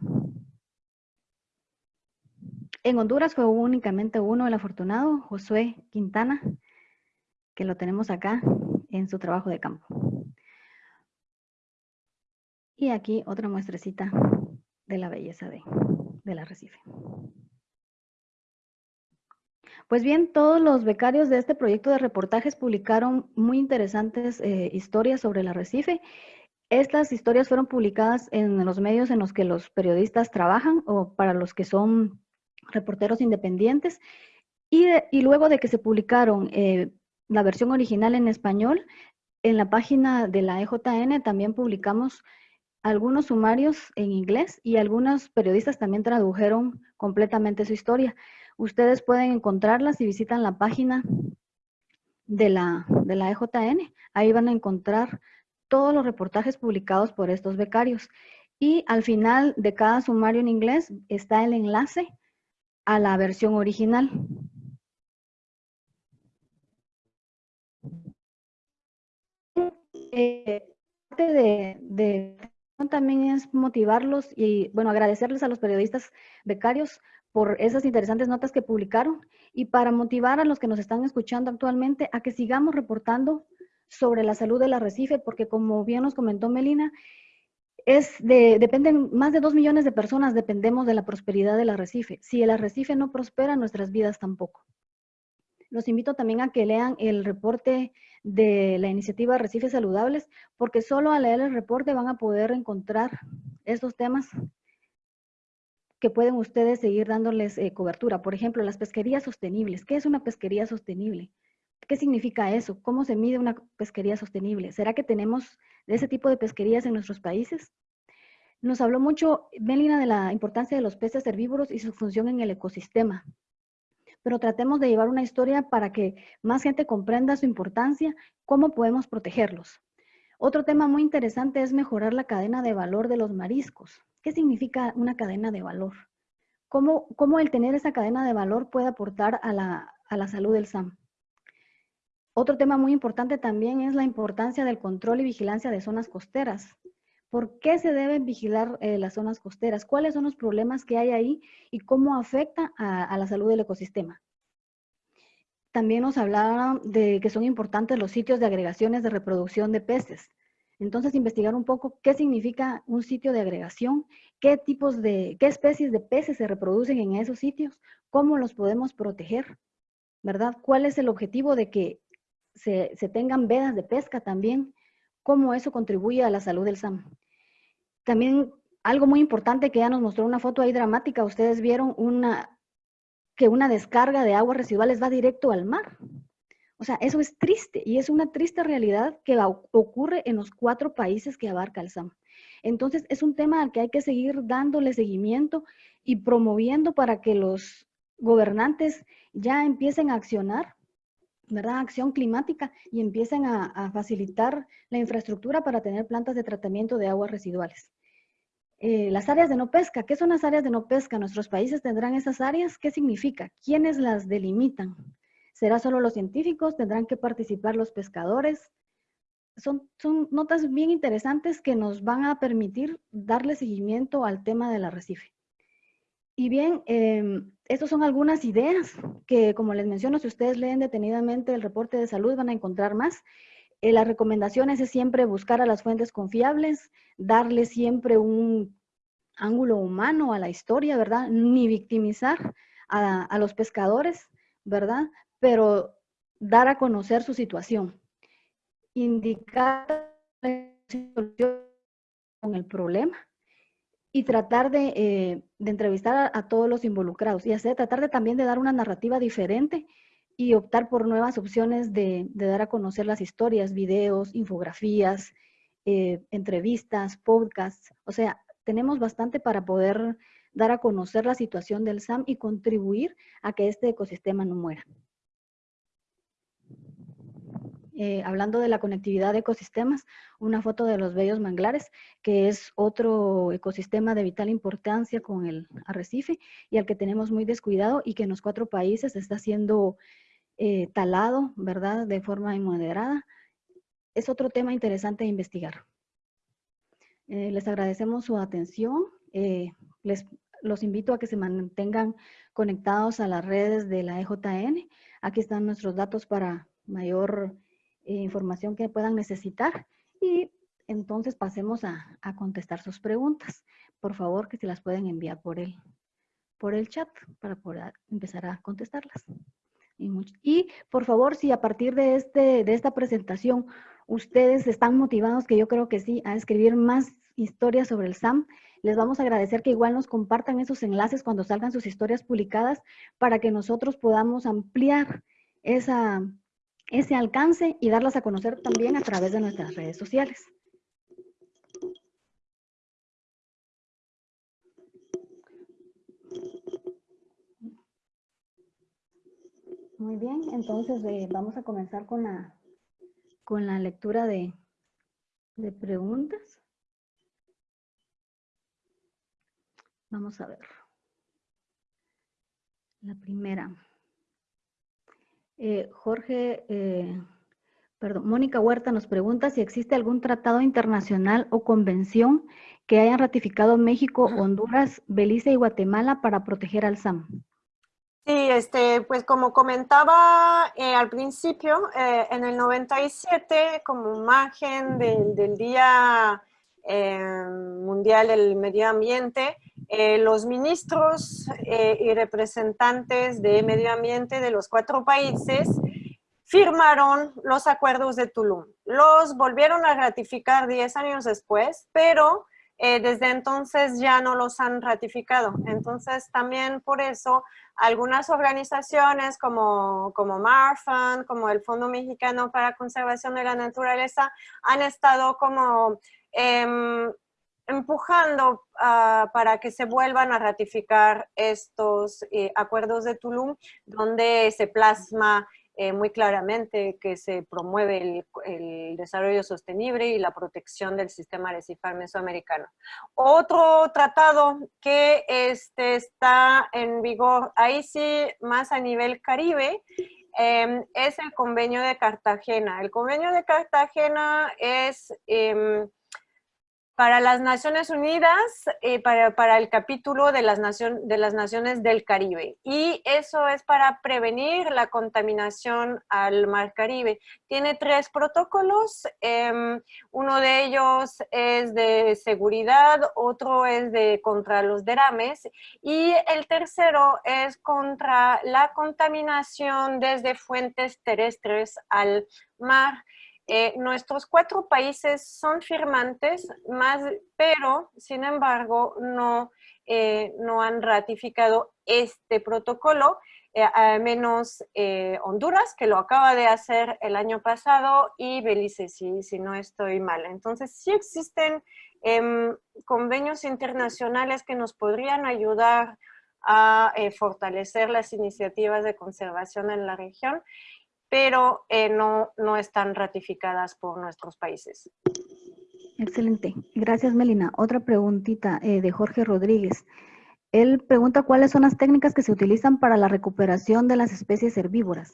En Honduras fue únicamente uno, el afortunado, Josué Quintana, que lo tenemos acá en su trabajo de campo. Y aquí otra muestrecita de la belleza de, del arrecife. Pues bien, todos los becarios de este proyecto de reportajes publicaron muy interesantes eh, historias sobre el arrecife. Estas historias fueron publicadas en los medios en los que los periodistas trabajan o para los que son reporteros independientes. Y, luego de que se publicaron eh, la versión original en español. En la página de la EJN también publicamos algunos sumarios en inglés y algunos periodistas también tradujeron completamente su historia. Ustedes pueden encontrarlas si visitan la página de la, de la EJN. Ahí van a encontrar todos los reportajes publicados por estos becarios. Y al final de cada sumario en inglés está el enlace a la versión original. eh, parte de, también es motivarlos y, bueno, agradecerles a los periodistas becarios por esas interesantes notas que publicaron y para motivar a los que nos están escuchando actualmente a que sigamos reportando sobre la salud del arrecife, porque como bien nos comentó Melina, es de, dependen, más de dos millones de personas dependemos de la prosperidad del arrecife. Si el arrecife no prospera, nuestras vidas tampoco. Los invito también a que lean el reporte de la iniciativa Recifes Saludables, porque solo al leer el reporte van a poder encontrar estos temas que pueden ustedes seguir dándoles eh, cobertura. Por ejemplo, las pesquerías sostenibles. ¿Qué es una pesquería sostenible? ¿Qué significa eso? ¿Cómo se mide una pesquería sostenible? ¿Será que tenemos ese tipo de pesquerías en nuestros países? Nos habló mucho Melina de la importancia de los peces herbívoros y su función en el ecosistema pero tratemos de llevar una historia para que más gente comprenda su importancia, cómo podemos protegerlos. Otro tema muy interesante es mejorar la cadena de valor de los mariscos. ¿Qué significa una cadena de valor? ¿Cómo, cómo el tener esa cadena de valor puede aportar a la, a la salud del SAM? Otro tema muy importante también es la importancia del control y vigilancia de zonas costeras. ¿Por qué se deben vigilar eh, las zonas costeras? ¿Cuáles son los problemas que hay ahí y cómo afecta a, la salud del ecosistema? También nos hablaron de que son importantes los sitios de agregaciones de reproducción de peces. Entonces, investigar un poco qué significa un sitio de agregación, qué tipos de, qué especies de peces se reproducen en esos sitios, cómo los podemos proteger, ¿verdad? ¿Cuál es el objetivo de que se, se tengan vedas de pesca también? ¿Cómo eso contribuye a la salud del SAM? También algo muy importante que ya nos mostró una foto ahí dramática, ustedes vieron una, que una descarga de aguas residuales va directo al mar. O sea, eso es triste y es una triste realidad que ocurre en los cuatro países que abarca el SAM. Entonces, es un tema al que hay que seguir dándole seguimiento y promoviendo para que los gobernantes ya empiecen a accionar, ¿verdad? Acción climática y empiecen a, facilitar la infraestructura para tener plantas de tratamiento de aguas residuales. Eh, las áreas de no pesca, ¿qué son las áreas de no pesca? ¿Nuestros países tendrán esas áreas? ¿Qué significa? ¿Quiénes las delimitan? ¿Será solo los científicos? ¿Tendrán que participar los pescadores? Son, son notas bien interesantes que nos van a permitir darle seguimiento al tema del arrecife. Y bien, eh, estas son algunas ideas que, como les menciono, si ustedes leen detenidamente el reporte de salud van a encontrar más. Eh, las recomendaciones es siempre buscar a las fuentes confiables, darle siempre un ángulo humano a la historia, ¿verdad? Ni victimizar a, a los pescadores, ¿verdad? Pero dar a conocer su situación. Indicar con el problema y tratar de, eh, entrevistar a, todos los involucrados y hacer, tratar de también de dar una narrativa diferente y optar por nuevas opciones de, dar a conocer las historias, videos, infografías, eh, entrevistas, podcasts. O sea, tenemos bastante para poder dar a conocer la situación del SAM y contribuir a que este ecosistema no muera. Eh, hablando de la conectividad de ecosistemas, una foto de los bellos manglares, que es otro ecosistema de vital importancia con el arrecife y al que tenemos muy descuidado y que en los cuatro países está siendo eh, talado, ¿verdad?, de forma inmoderada. Es otro tema interesante de investigar. Eh, les agradecemos su atención. les los invito a que se mantengan conectados a las redes de la EJN. Aquí están nuestros datos para mayor información que puedan necesitar y entonces pasemos a, contestar sus preguntas. Por favor, que se las pueden enviar por el, por el chat para poder empezar a contestarlas. Y, y, por favor, si a partir de, este, de esta presentación ustedes están motivados, que yo creo que sí, a escribir más historias sobre el SAM, les vamos a agradecer que igual nos compartan esos enlaces cuando salgan sus historias publicadas para que nosotros podamos ampliar esa, ese alcance y darlas a conocer también a través de nuestras redes sociales. Muy bien, entonces eh, vamos a comenzar con la, con la lectura de, de preguntas. Vamos a ver. La primera. Eh, Jorge, eh, perdón, Mónica Huerta nos pregunta si existe algún tratado internacional o convención que hayan ratificado México, Honduras, Belice y Guatemala para proteger al SAM. Sí, este, pues como comentaba eh, al principio, en el 97, como imagen del Día Mundial del Medio Ambiente, eh, los ministros eh, y representantes de medio ambiente de los cuatro países firmaron los acuerdos de Tulum. Los volvieron a ratificar 10 años después, pero eh, desde entonces ya no los han ratificado. Entonces también por eso algunas organizaciones como, como MARFAN, como el Fondo Mexicano para Conservación de la Naturaleza, han estado como em, empujando ah, para que se vuelvan a ratificar estos eh, acuerdos de Tulum, donde se plasma eh, muy claramente que se promueve el, desarrollo sostenible y la protección del sistema arrecifal mesoamericano. Otro tratado que este, está en vigor, ahí sí, más a nivel caribe, em, es el convenio de Cartagena. El convenio de Cartagena es... Em, para las Naciones Unidas, eh, para, el capítulo de las, Naciones del Caribe. Y eso es para prevenir la contaminación al Mar Caribe. Tiene tres protocolos. Em, uno de ellos es de seguridad, otro es de contra los derrames y el tercero es contra la contaminación desde fuentes terrestres al mar. Eh, nuestros cuatro países son firmantes, más, pero sin embargo no, eh, no han ratificado este protocolo, eh, menos Honduras, que lo acaba de hacer el año pasado, y Belice, si, no estoy mal. Entonces sí existen em, convenios internacionales que nos podrían ayudar a fortalecer las iniciativas de conservación en la región, pero eh, no, no están ratificadas por nuestros países. Excelente. Gracias, Melina. Otra preguntita eh, de Jorge Rodríguez. Él pregunta cuáles son las técnicas que se utilizan para la recuperación de las especies herbívoras.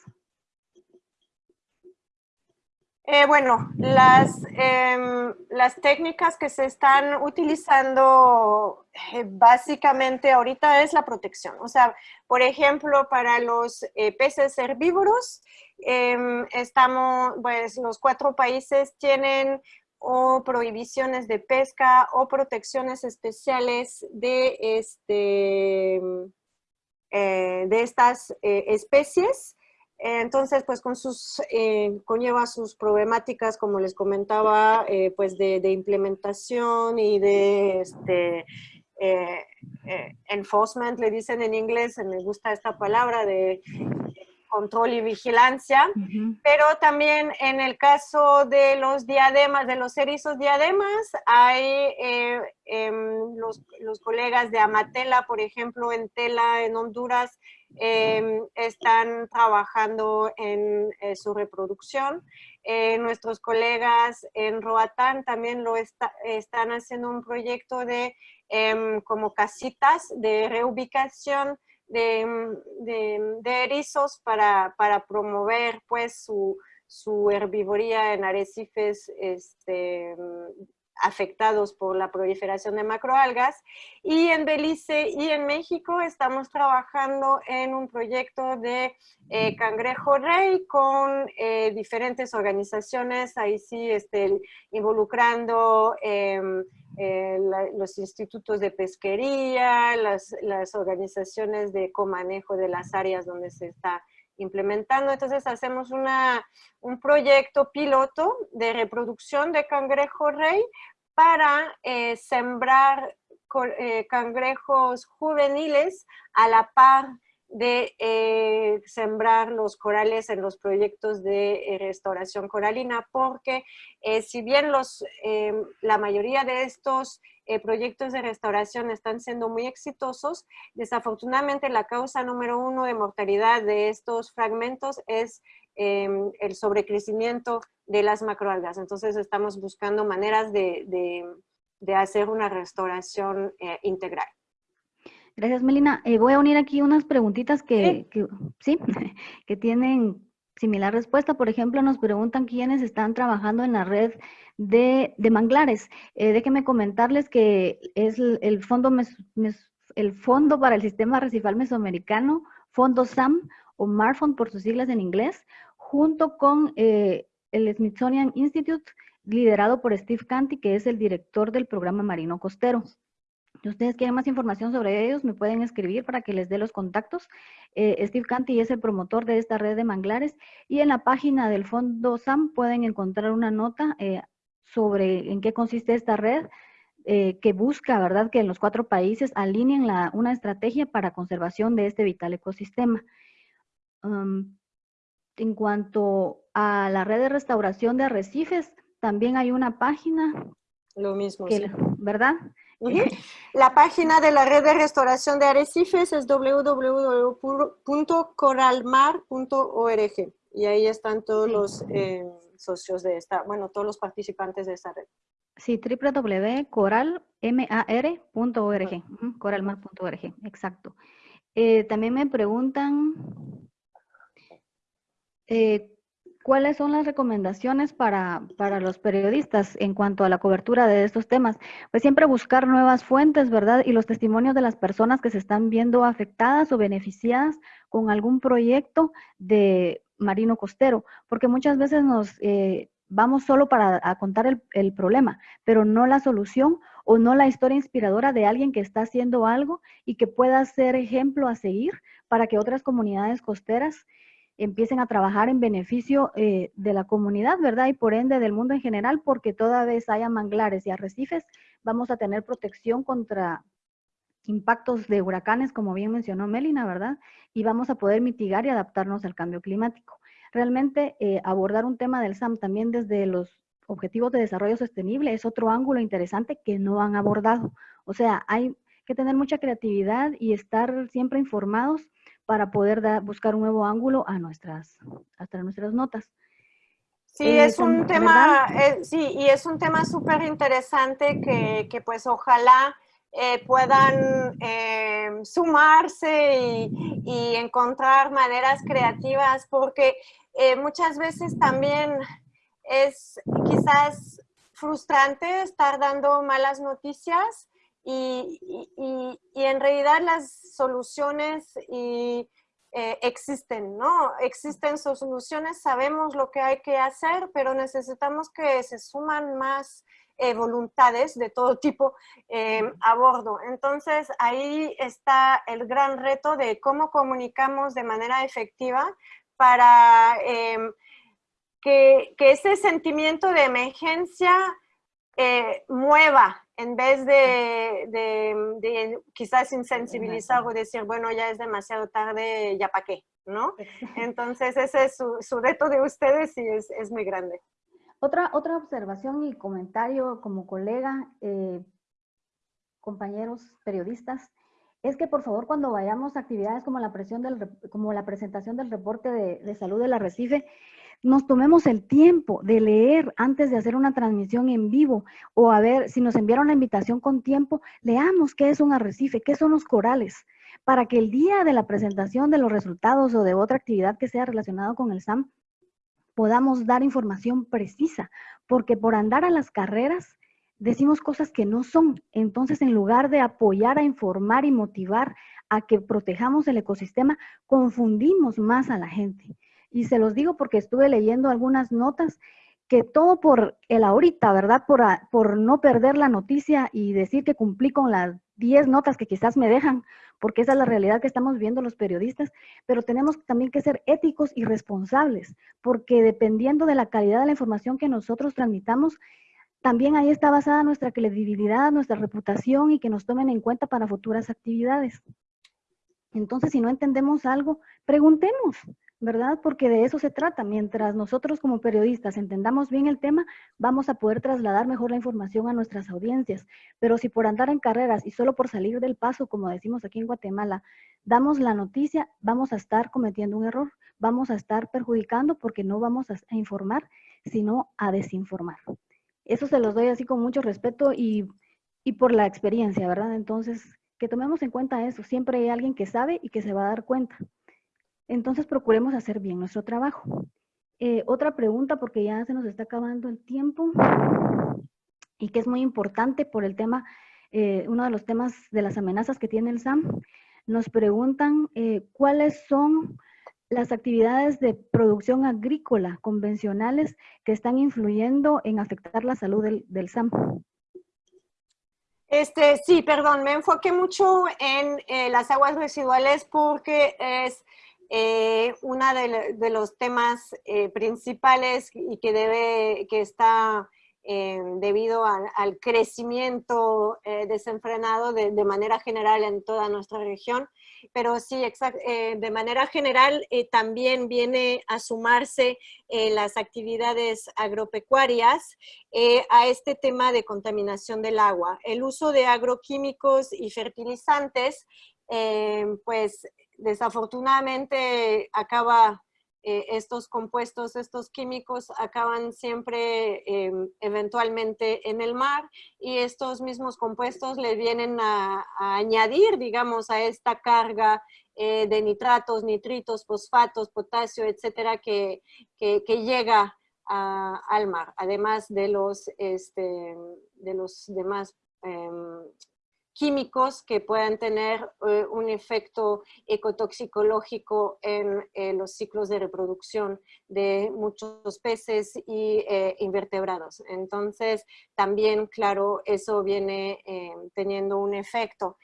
Eh, bueno, las, em, las técnicas que se están utilizando eh, básicamente ahorita es la protección. O sea, por ejemplo, para los eh, peces herbívoros, em, estamos, pues los cuatro países tienen o prohibiciones de pesca o protecciones especiales de, este, de estas especies. Entonces, pues con sus, eh, conlleva sus problemáticas, como les comentaba, eh, pues de, implementación y de este, eh, enforcement, le dicen en inglés, me gusta esta palabra, de control y vigilancia, pero también en el caso de los diademas, de los erizos diademas, hay em, los, los, colegas de Amatela, por ejemplo, en Tela, en Honduras, Em, están trabajando en eh, su reproducción. Eh, nuestros colegas en Roatán también lo están haciendo un proyecto de em, como casitas de reubicación de, de, erizos para, para, promover pues su, su herbivoría en arrecifes este, afectados por la proliferación de macroalgas. Y en Belice y en México estamos trabajando en un proyecto de eh, cangrejo rey con eh, diferentes organizaciones, ahí sí este, involucrando em, eh, los institutos de pesquería, las, las organizaciones de comanejo de las áreas donde se está implementando. Entonces hacemos una, un proyecto piloto de reproducción de cangrejo rey para eh, sembrar eh, cangrejos juveniles a la par de eh, sembrar los corales en los proyectos de restauración coralina, porque si bien los, la mayoría de estos proyectos de restauración están siendo muy exitosos, desafortunadamente la causa número uno de mortalidad de estos fragmentos es em, el sobrecrecimiento de las macroalgas. Entonces estamos buscando maneras de, hacer una restauración eh, integral. Gracias, Melina. Eh, voy a unir aquí unas preguntitas que, ¿Sí? que tienen similar respuesta. Por ejemplo, nos preguntan quiénes están trabajando en la red de, manglares. Eh, déjenme comentarles que es el fondo, el fondo para el Sistema Recifal Mesoamericano, Fondo SAM, o MARFON por sus siglas en inglés, junto con eh, el Smithsonian Institute, liderado por Steve Canty, que es el director del programa Marino Costero. Si ustedes quieren más información sobre ellos, me pueden escribir para que les dé los contactos. Eh, Steve Canty es el promotor de esta red de manglares y en la página del Fondo SAM pueden encontrar una nota eh, sobre en qué consiste esta red eh, que busca, ¿verdad?, que en los cuatro países alineen una estrategia para conservación de este vital ecosistema. Um, en cuanto a la red de restauración de arrecifes, también hay una página. Lo mismo, ¿Verdad? La página de la red de restauración de arrecifes es www.coralmar.org y ahí están todos los eh, socios de esta, bueno, todos los participantes de esta red. Sí, www.coralmar.org, coralmar.org, exacto. Eh, también me preguntan eh, ¿Cuáles son las recomendaciones para, los periodistas en cuanto a la cobertura de estos temas? Pues siempre buscar nuevas fuentes, ¿verdad? Y los testimonios de las personas que se están viendo afectadas o beneficiadas con algún proyecto de marino costero, porque muchas veces nos eh, vamos solo para contar el, el problema, pero no la solución o no la historia inspiradora de alguien que está haciendo algo y que pueda ser ejemplo a seguir para que otras comunidades costeras empiecen a trabajar en beneficio eh, de la comunidad, ¿verdad? Y por ende del mundo en general, porque toda vez haya manglares y arrecifes, vamos a tener protección contra impactos de huracanes, como bien mencionó Melina, ¿verdad? Y vamos a poder mitigar y adaptarnos al cambio climático. Realmente eh, abordar un tema del SAM también desde los objetivos de desarrollo sostenible es otro ángulo interesante que no han abordado. O sea, hay que tener mucha creatividad y estar siempre informados para poder buscar un nuevo ángulo a nuestras, hasta nuestras notas. Sí, eh, es un tema, eh, sí, y es un tema súper interesante que, que, pues ojalá eh, puedan sumarse y, y, encontrar maneras creativas, porque muchas veces también es quizás frustrante estar dando malas noticias y, y, y en realidad las soluciones y eh, existen, ¿no? Existen soluciones, sabemos lo que hay que hacer, pero necesitamos que se suman más eh, voluntades de todo tipo eh, a bordo. Entonces, ahí está el gran reto de cómo comunicamos de manera efectiva para em, que, que, ese sentimiento de emergencia mueva en vez de, quizás insensibilizar o decir, bueno, ya es demasiado tarde, ya para qué, ¿no? Entonces ese es su, reto de ustedes y es, muy grande. Otra, otra observación y comentario como colega, eh, compañeros periodistas, es que por favor cuando vayamos a actividades como la, presión del, como la presentación del reporte de, de salud del arrecife, nos tomemos el tiempo de leer antes de hacer una transmisión en vivo o a ver si nos enviaron la invitación con tiempo, leamos qué es un arrecife, qué son los corales, para que el día de la presentación de los resultados o de otra actividad que sea relacionada con el SAM, podamos dar información precisa, porque por andar a las carreras decimos cosas que no son. Entonces, en lugar de apoyar a informar y motivar a que protejamos el ecosistema, confundimos más a la gente. Y se los digo porque estuve leyendo algunas notas que todo por el ahorita, ¿verdad? Por, por no perder la noticia y decir que cumplí con las 10 notas que quizás me dejan, porque esa es la realidad que estamos viendo los periodistas, pero tenemos también que ser éticos y responsables, porque dependiendo de la calidad de la información que nosotros transmitamos, también ahí está basada nuestra credibilidad, nuestra reputación y que nos tomen en cuenta para futuras actividades. Entonces, si no entendemos algo, preguntemos, ¿verdad? Porque de eso se trata. Mientras nosotros como periodistas entendamos bien el tema, vamos a poder trasladar mejor la información a nuestras audiencias. Pero si por andar en carreras y solo por salir del paso, como decimos aquí en Guatemala, damos la noticia, vamos a estar cometiendo un error, vamos a estar perjudicando porque no vamos a, informar, sino a desinformar. Eso se los doy así con mucho respeto y, y por la experiencia, ¿verdad? Entonces, que tomemos en cuenta eso. Siempre hay alguien que sabe y que se va a dar cuenta. Entonces procuremos hacer bien nuestro trabajo. Eh, otra pregunta, porque ya se nos está acabando el tiempo y que es muy importante por el tema, eh, uno de los temas de las amenazas que tiene el SAM. Nos preguntan eh, cuáles son las actividades de producción agrícola convencionales que están influyendo en afectar la salud del, del SAM. Este, sí, perdón, me enfoqué mucho en las aguas residuales porque es eh, uno de, los temas eh, principales y que, debe, que está eh, debido al crecimiento desenfrenado de, manera general en toda nuestra región, pero sí, de manera general también viene a sumarse las actividades agropecuarias a este tema de contaminación del agua. El uso de agroquímicos y fertilizantes pues desafortunadamente acaba, eh, estos compuestos, estos químicos acaban siempre em, eventualmente en el mar y estos mismos compuestos le vienen a, añadir, digamos, a esta carga eh, de nitratos, nitritos, fosfatos, potasio, etcétera, que, que, llega al mar, además de los, este, de los demás em, químicos que puedan tener eh, un efecto ecotoxicológico en eh, los ciclos de reproducción de muchos peces y eh, invertebrados. Entonces, también, claro, eso viene teniendo un efecto.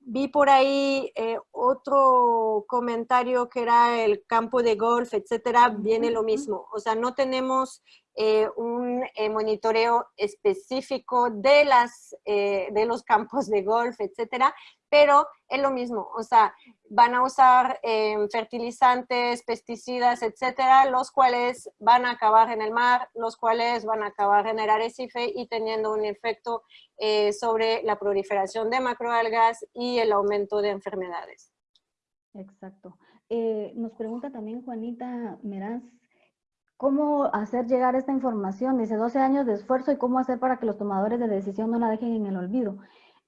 Vi por ahí otro comentario que era el campo de golf, etcétera, viene lo mismo. O sea, no tenemos eh, un eh, monitoreo específico de, las, eh, de los campos de golf, etcétera, pero es lo mismo, o sea, van a usar em, fertilizantes, pesticidas, etcétera, los cuales van a acabar en el mar, los cuales van a acabar en el arrecife y teniendo un efecto eh, sobre la proliferación de macroalgas y el aumento de enfermedades. Exacto. Eh, nos pregunta también Juanita Meraz, ¿cómo hacer llegar esta información? Dice 12 años de esfuerzo y cómo hacer para que los tomadores de decisión no la dejen en el olvido.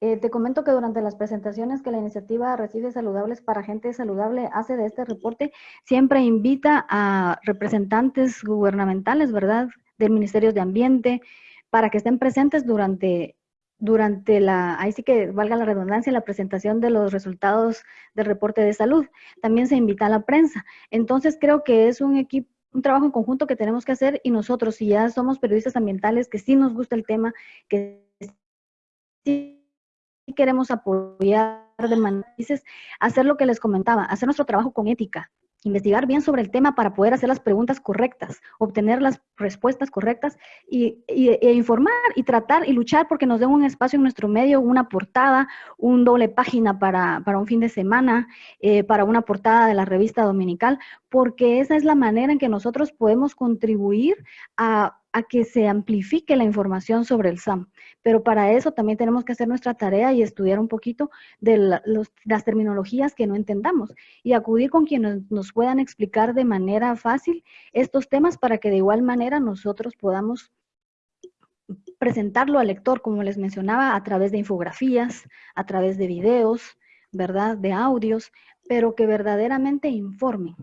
Eh, te comento que durante las presentaciones que la iniciativa Recibe Saludables para Gente Saludable hace de este reporte, siempre invita a representantes gubernamentales, ¿verdad? Del Ministerio de Ambiente, para que estén presentes durante, durante la, ahí sí que valga la redundancia, la presentación de los resultados del reporte de salud. También se invita a la prensa. Entonces creo que es un equipo un trabajo en conjunto que tenemos que hacer y nosotros, si ya somos periodistas ambientales, que sí nos gusta el tema, que sí queremos apoyar de manera, hacer lo que les comentaba, hacer nuestro trabajo con ética, investigar bien sobre el tema para poder hacer las preguntas correctas, obtener las respuestas correctas y, e informar y tratar y luchar porque nos den un espacio en nuestro medio, una portada, un doble página para, un fin de semana, eh, para una portada de la revista dominical, porque esa es la manera en que nosotros podemos contribuir a que se amplifique la información sobre el SAM. Pero para eso también tenemos que hacer nuestra tarea y estudiar un poquito de las terminologías que no entendamos y acudir con quienes nos puedan explicar de manera fácil estos temas para que de igual manera nosotros podamos presentarlo al lector, como les mencionaba, a través de infografías, a través de videos, ¿verdad? De audios, pero que verdaderamente informen.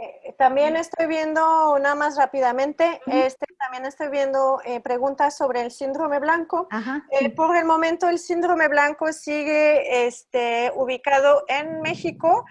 Eh, también estoy viendo, nada más rápidamente, este, también estoy viendo eh, preguntas sobre el síndrome blanco. Eh, por el momento el síndrome blanco sigue este, ubicado en México,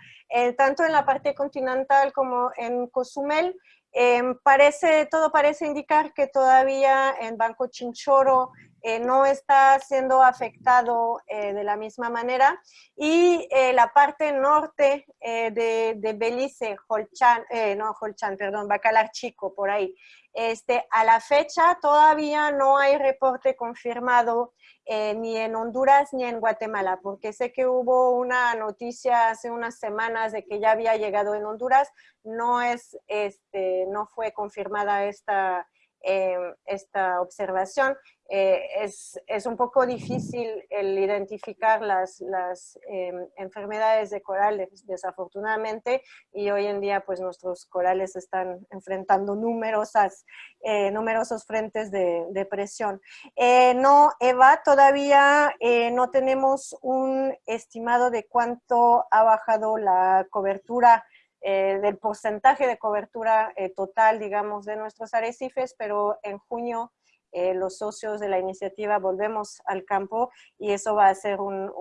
tanto en la parte continental como en Cozumel. Em, parece, todo parece indicar que todavía en Banco Chinchoro eh, no está siendo afectado eh, de la misma manera. Y eh, la parte norte de, Belice, Holchan, no Holchan, perdón, Bacalar Chico, por ahí, este, a la fecha todavía no hay reporte confirmado ni en Honduras ni en Guatemala, porque sé que hubo una noticia hace unas semanas de que ya había llegado en Honduras, no, es, este, no fue confirmada esta, esta observación eh, es, es, un poco difícil el identificar las, las em, enfermedades de corales, desafortunadamente, y hoy en día pues nuestros corales están enfrentando numerosas, eh, numerosos frentes de, de presión. Eh, no, Eva, todavía no tenemos un estimado de cuánto ha bajado la cobertura del porcentaje de cobertura total, digamos, de nuestros arrecifes, pero en junio eh, los socios de la iniciativa volvemos al campo y eso va a ser un,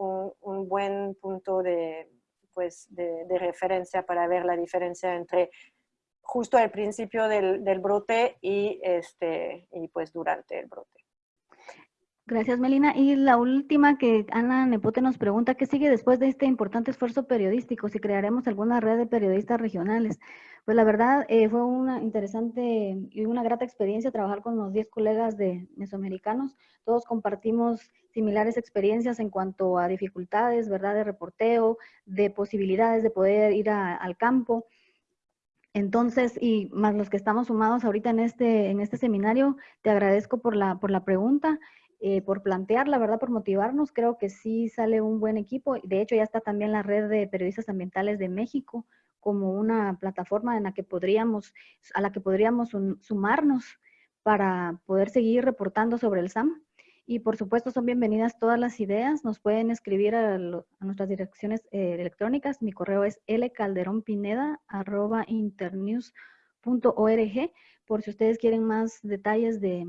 un, buen punto de, pues, de, referencia para ver la diferencia entre justo al principio del, del brote y, este, y pues durante el brote. Gracias, Melina. Y la última que Ana Nepote nos pregunta, ¿qué sigue después de este importante esfuerzo periodístico? Si crearemos alguna red de periodistas regionales. Pues la verdad eh, fue una interesante y una grata experiencia trabajar con los 10 colegas de mesoamericanos. Todos compartimos similares experiencias en cuanto a dificultades, ¿verdad? De reporteo, de posibilidades de poder ir al campo. Entonces, y más los que estamos sumados ahorita en este, en este seminario, te agradezco por la, por la pregunta. Eh, por plantear, la verdad, por motivarnos. Creo que sí sale un buen equipo. De hecho, ya está también la red de periodistas ambientales de México como una plataforma en la que podríamos, a la que podríamos sumarnos para poder seguir reportando sobre el SAM. Y por supuesto son bienvenidas todas las ideas. Nos pueden escribir a, nuestras direcciones eh, electrónicas. Mi correo es lcalderonpineda.internews.org por si ustedes quieren más detalles de,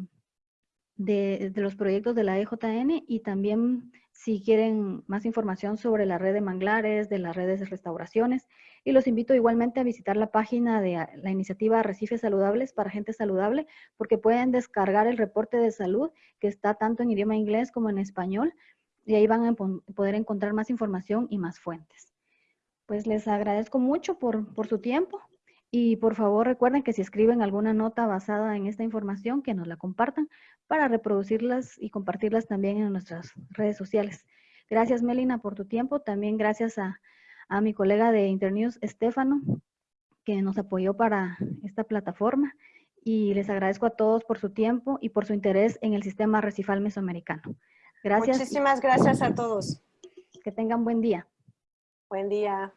de, los proyectos de la EJN y también si quieren más información sobre la red de manglares, de las redes de restauraciones. Y los invito igualmente a visitar la página de la iniciativa Arrecifes Saludables para Gente Saludable, porque pueden descargar el reporte de salud que está tanto en idioma inglés como en español, y ahí van a poder encontrar más información y más fuentes. Pues les agradezco mucho por, por su tiempo y por favor recuerden que si escriben alguna nota basada en esta información, que nos la compartan para reproducirlas y compartirlas también en nuestras redes sociales. Gracias, Melina, por tu tiempo. También gracias a, a mi colega de Internews, Estefano, que nos apoyó para esta plataforma. Y les agradezco a todos por su tiempo y por su interés en el sistema recifal mesoamericano. Gracias. Muchísimas gracias a todos. Que tengan buen día. Buen día.